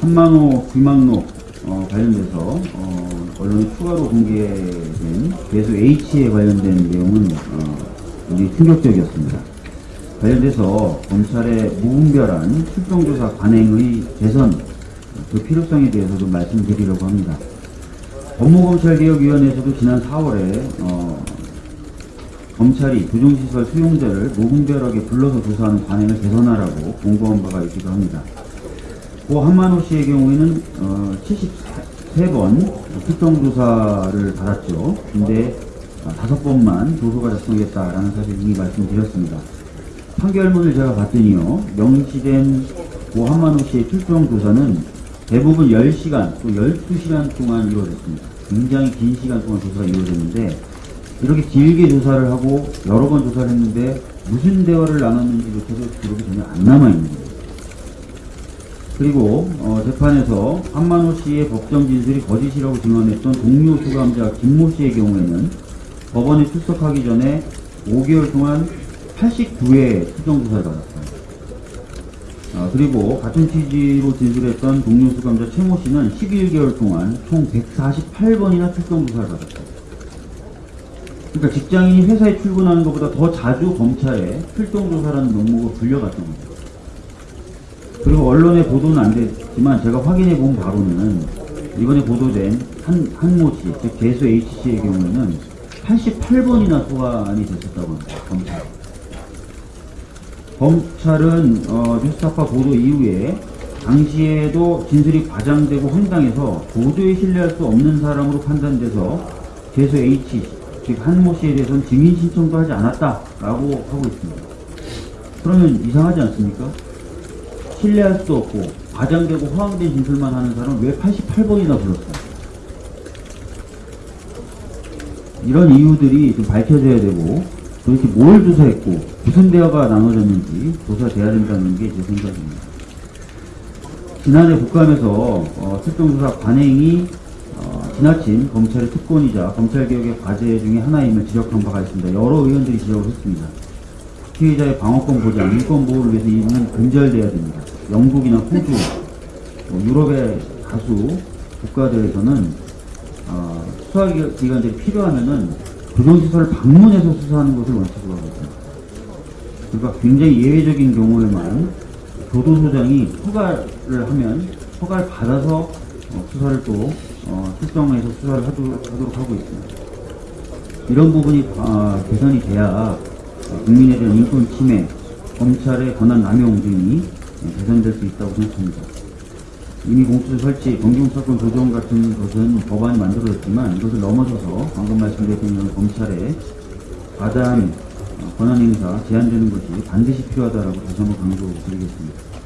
한만호, 귀망록 어, 관련돼서 어, 언론에 추가로 공개된 계수 H에 관련된 내용은 어, 굉장히 충격적이었습니다. 관련돼서 검찰의 무분별한 출동조사 관행의 개선 그 필요성에 대해서 좀 말씀드리려고 합니다. 법무검찰개혁위원회에서도 지난 4월에 어, 검찰이 교정시설 수용자를 무분별하게 불러서 조사하는 관행을 개선하라고 공고한 바가 있기도 합니다. 고 한만호 씨의 경우에는 어, 73번 출동조사를 받았죠. 근데 어, 다섯 번만 조소가 작성했다라는 사실 이미 말씀드렸습니다. 판결문을 제가 봤더니요. 명시된 고 한만호 씨의 출동 조사는 대부분 10시간 또 12시간 동안 이루어졌습니다. 굉장히 긴 시간 동안 조사가 이루어졌는데 이렇게 길게 조사를 하고 여러 번 조사를 했는데 무슨 대화를 나눴는지조차도 기록이 전혀 안 남아있는 거예요. 그리고 어, 재판에서 한만호 씨의 법정 진술이 거짓이라고 증언했던 동료 수감자 김모 씨의 경우에는 법원에 출석하기 전에 5개월 동안 89회 수정 조사를 받았어요. 아, 그리고 같은 취지로 진술했던 동료 수감자 최모 씨는 11개월 동안 총 148번이나 출동 조사를 받았어요. 그러니까 직장인이 회사에 출근하는 것보다 더 자주 검찰에 출동 조사라는 명목을 불려갔던 거죠. 그리고 언론에 보도는 안 됐지만 제가 확인해 본 바로는 이번에 보도된 한, 한모 씨, 즉 개수 H씨의 경우에는 88번이나 소환이 됐었다고 합니다. 검찰. 검찰은 어, 뉴스타파 보도 이후에 당시에도 진술이 과장되고 황당해서 도저히 신뢰할 수 없는 사람으로 판단돼서 개수 H, 즉 한모 씨에 대해서는 증인 신청도 하지 않았다라고 하고 있습니다. 그러면 이상하지 않습니까? 신뢰할 수 없고 과장되고 허황된 진술만 하는 사람을 왜 88번이나 불렀어요? 이런 이유들이 좀 밝혀져야 되고 도대체 뭘 조사했고 무슨 대화가 나눠졌는지 조사돼야 된다는 게 제 생각입니다. 지난해 국감에서 어, 특정조사 관행이 어, 지나친 검찰의 특권이자 검찰개혁의 과제 중에 하나임을 지적한 바가 있습니다. 여러 의원들이 지적을 했습니다. 피해자의 방어권 보장, 인권 보호를 위해서 이는 근절돼야 됩니다. 영국이나 호주, 뭐 유럽의 다수 국가들에서는 어, 수사기관들이 필요하면은 교정시설을 방문해서 수사하는 것을 원칙으로 하고 있습니다. 그러니까 굉장히 예외적인 경우에만 교도소장이 허가를 하면 허가를 받아서 어, 수사를 또 어, 특정해서 수사를 하도록, 하고 있습니다. 이런 부분이 아, 개선이 돼야 어, 국민에 대한 인권 침해, 검찰의 권한 남용 등이 어, 개선될 수 있다고 생각합니다. 이미 공수처 설치, 검경사건 조정 같은 것은 법안이 만들어졌지만 이것을 넘어서서 방금 말씀드렸던 검찰의 과다한 어, 권한 행사 제한되는 것이 반드시 필요하다라고 다시 한번 강조드리겠습니다.